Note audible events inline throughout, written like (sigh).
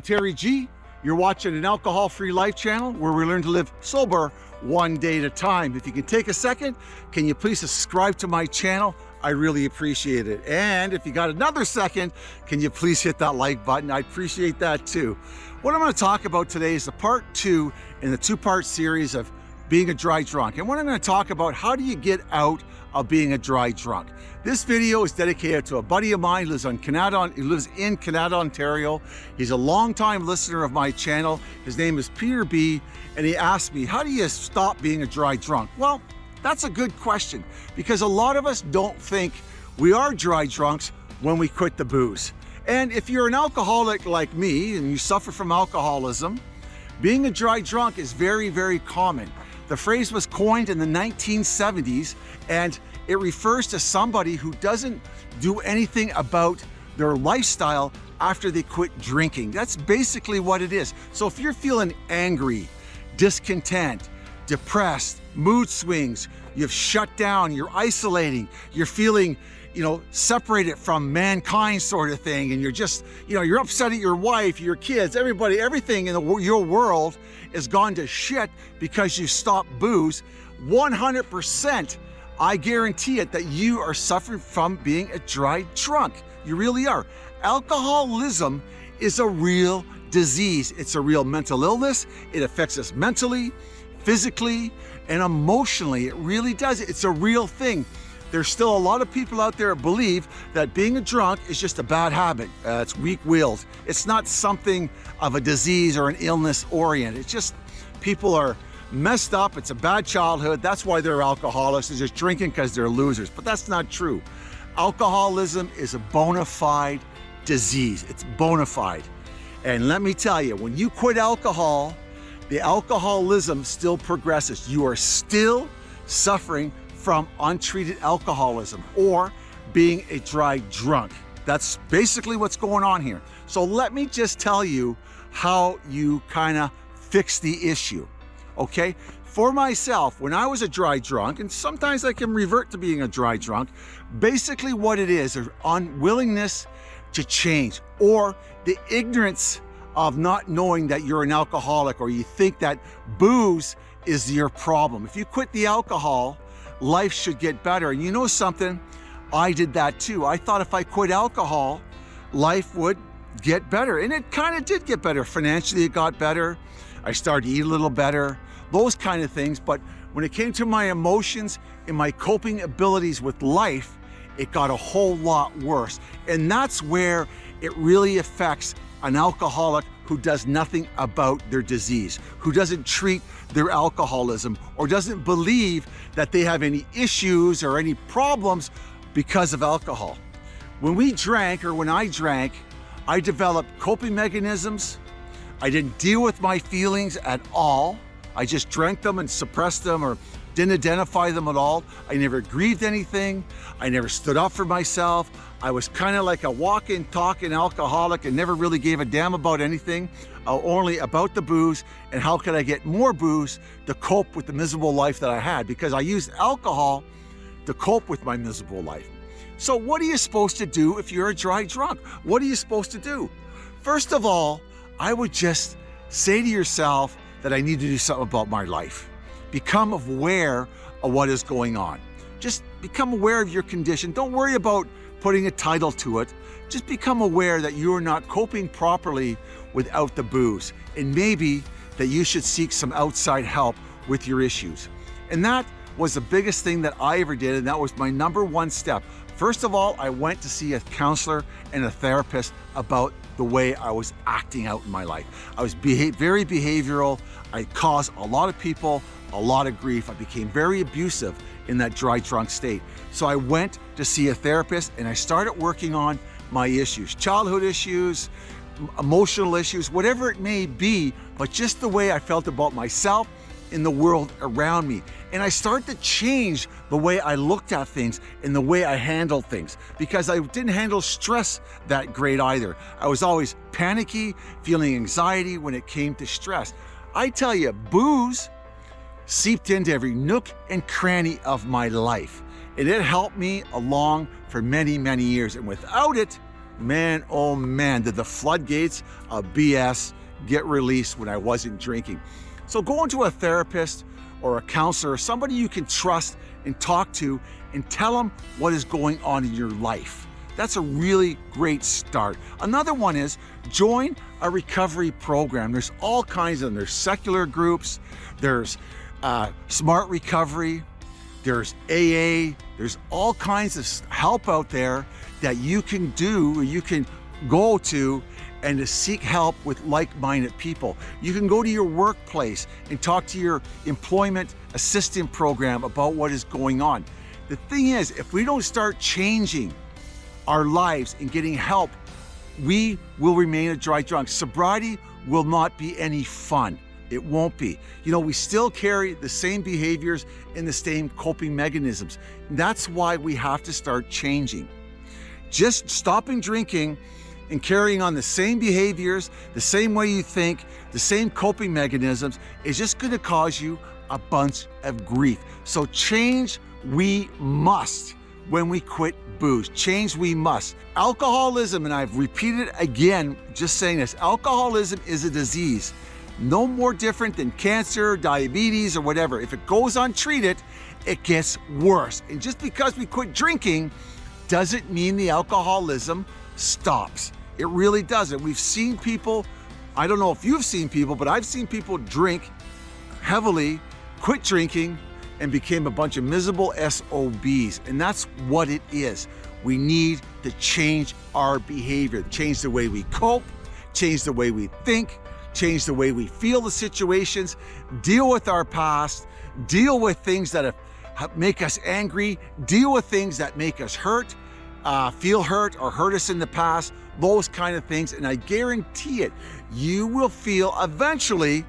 I'm Terry G. You're watching an alcohol-free life channel where we learn to live sober one day at a time. If you can take a second, can you please subscribe to my channel? I really appreciate it. And if you got another second, can you please hit that like button? I appreciate that too. What I'm gonna talk about today is the part two in the two-part series of being a dry drunk. And what I'm gonna talk about, how do you get out of being a dry drunk? This video is dedicated to a buddy of mine who lives, on Canada, who lives in Canada, Ontario. He's a longtime listener of my channel. His name is Peter B. And he asked me, how do you stop being a dry drunk? Well, that's a good question because a lot of us don't think we are dry drunks when we quit the booze. And if you're an alcoholic like me and you suffer from alcoholism, being a dry drunk is very, very common. The phrase was coined in the 1970s and it refers to somebody who doesn't do anything about their lifestyle after they quit drinking. That's basically what it is. So if you're feeling angry, discontent, depressed, mood swings, you've shut down, you're isolating, you're feeling you know, separated from mankind sort of thing. And you're just, you know, you're upset at your wife, your kids, everybody, everything in the, your world is gone to shit because you stopped booze. 100% I guarantee it that you are suffering from being a dry drunk. You really are. Alcoholism is a real disease. It's a real mental illness. It affects us mentally, physically, and emotionally. It really does. It's a real thing. There's still a lot of people out there believe that being a drunk is just a bad habit. Uh, it's weak-willed. It's not something of a disease or an illness orient. It's just people are messed up, it's a bad childhood, that's why they're alcoholics, they're just drinking because they're losers. But that's not true. Alcoholism is a bona fide disease. It's bona fide. And let me tell you, when you quit alcohol, the alcoholism still progresses. You are still suffering from untreated alcoholism or being a dry drunk. That's basically what's going on here. So let me just tell you how you kind of fix the issue okay? For myself, when I was a dry drunk, and sometimes I can revert to being a dry drunk, basically what it is, is unwillingness to change or the ignorance of not knowing that you're an alcoholic or you think that booze is your problem. If you quit the alcohol, life should get better. And you know something? I did that too. I thought if I quit alcohol, life would get better. And it kind of did get better. Financially, it got better. I started to eat a little better those kind of things. But when it came to my emotions and my coping abilities with life, it got a whole lot worse. And that's where it really affects an alcoholic who does nothing about their disease, who doesn't treat their alcoholism or doesn't believe that they have any issues or any problems because of alcohol. When we drank or when I drank, I developed coping mechanisms. I didn't deal with my feelings at all. I just drank them and suppressed them or didn't identify them at all. I never grieved anything. I never stood up for myself. I was kind of like a walking, talking alcoholic and never really gave a damn about anything, uh, only about the booze and how could I get more booze to cope with the miserable life that I had because I used alcohol to cope with my miserable life. So what are you supposed to do if you're a dry drunk? What are you supposed to do? First of all, I would just say to yourself, that I need to do something about my life. Become aware of what is going on. Just become aware of your condition. Don't worry about putting a title to it. Just become aware that you are not coping properly without the booze. And maybe that you should seek some outside help with your issues. And that was the biggest thing that I ever did. And that was my number one step. First of all, I went to see a counselor and a therapist about the way I was acting out in my life. I was beha very behavioral. I caused a lot of people a lot of grief. I became very abusive in that dry drunk state. So I went to see a therapist and I started working on my issues, childhood issues, emotional issues, whatever it may be, but just the way I felt about myself in the world around me. And I started to change the way I looked at things and the way I handled things because I didn't handle stress that great either. I was always panicky, feeling anxiety when it came to stress. I tell you, booze seeped into every nook and cranny of my life. And it helped me along for many, many years. And without it, man, oh man, did the floodgates of BS get released when I wasn't drinking. So going to a therapist or a counselor, or somebody you can trust and talk to and tell them what is going on in your life. That's a really great start. Another one is join a recovery program. There's all kinds of them. There's secular groups, there's uh, smart recovery, there's AA, there's all kinds of help out there that you can do, you can go to and to seek help with like-minded people. You can go to your workplace and talk to your employment assistant program about what is going on. The thing is, if we don't start changing our lives and getting help, we will remain a dry drunk. Sobriety will not be any fun. It won't be. You know, we still carry the same behaviors and the same coping mechanisms. That's why we have to start changing. Just stopping drinking and carrying on the same behaviors, the same way you think, the same coping mechanisms is just gonna cause you a bunch of grief. So change we must when we quit booze. Change we must. Alcoholism, and I've repeated again, just saying this, alcoholism is a disease no more different than cancer, diabetes, or whatever. If it goes untreated, it gets worse. And just because we quit drinking doesn't mean the alcoholism stops. It really doesn't. We've seen people, I don't know if you've seen people, but I've seen people drink heavily, quit drinking, and became a bunch of miserable SOBs. And that's what it is. We need to change our behavior, change the way we cope, change the way we think, change the way we feel the situations, deal with our past, deal with things that make us angry, deal with things that make us hurt, uh, feel hurt or hurt us in the past, those kind of things. And I guarantee it, you will feel eventually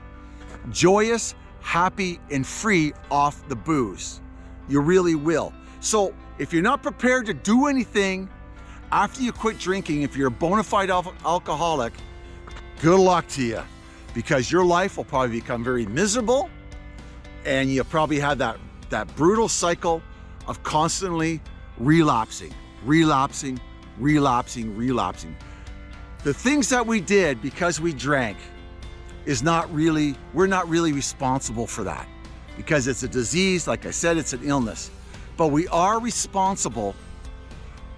joyous, happy, and free off the booze. You really will. So if you're not prepared to do anything after you quit drinking, if you're a bona fide alcoholic, good luck to you because your life will probably become very miserable and you'll probably have that, that brutal cycle of constantly relapsing, relapsing, relapsing, relapsing. The things that we did because we drank is not really, we're not really responsible for that because it's a disease. Like I said, it's an illness, but we are responsible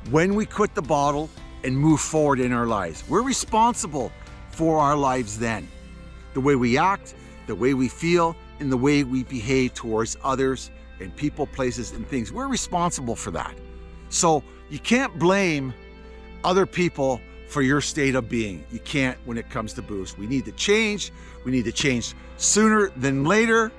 when we quit the bottle and move forward in our lives. We're responsible for our lives then. The way we act, the way we feel, and the way we behave towards others and people, places, and things. We're responsible for that. So you can't blame other people for your state of being. You can't when it comes to booze. We need to change. We need to change sooner than later.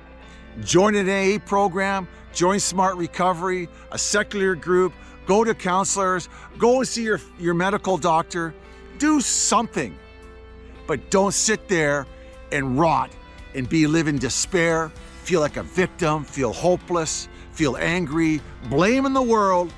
Join an AA program, join Smart Recovery, a secular group, go to counselors, go and see your, your medical doctor, do something. But don't sit there and rot and be live in despair, feel like a victim, feel hopeless, feel angry, blaming the world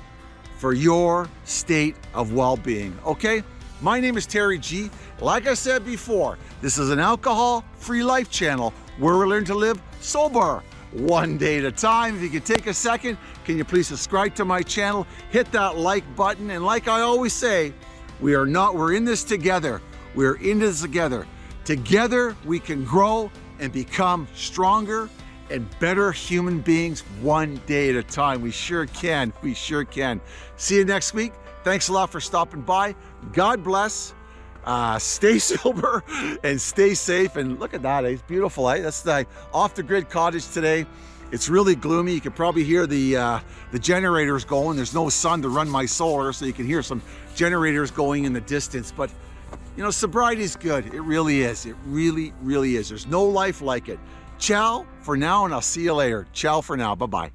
for your state of well-being, okay? My name is Terry G. Like I said before, this is an alcohol-free life channel where we learn to live sober one day at a time. If you could take a second, can you please subscribe to my channel, hit that like button, and like I always say, we are not, we're in this together. We're in this together. Together we can grow and become stronger and better human beings one day at a time. We sure can. We sure can. See you next week. Thanks a lot for stopping by. God bless. Uh, stay (laughs) sober and stay safe. And look at that. It's beautiful. Eh? That's the off the grid cottage today. It's really gloomy. You can probably hear the uh, the generators going. There's no sun to run my solar, so you can hear some generators going in the distance. But you know, sobriety is good. It really is. It really, really is. There's no life like it. Ciao for now, and I'll see you later. Ciao for now. Bye-bye.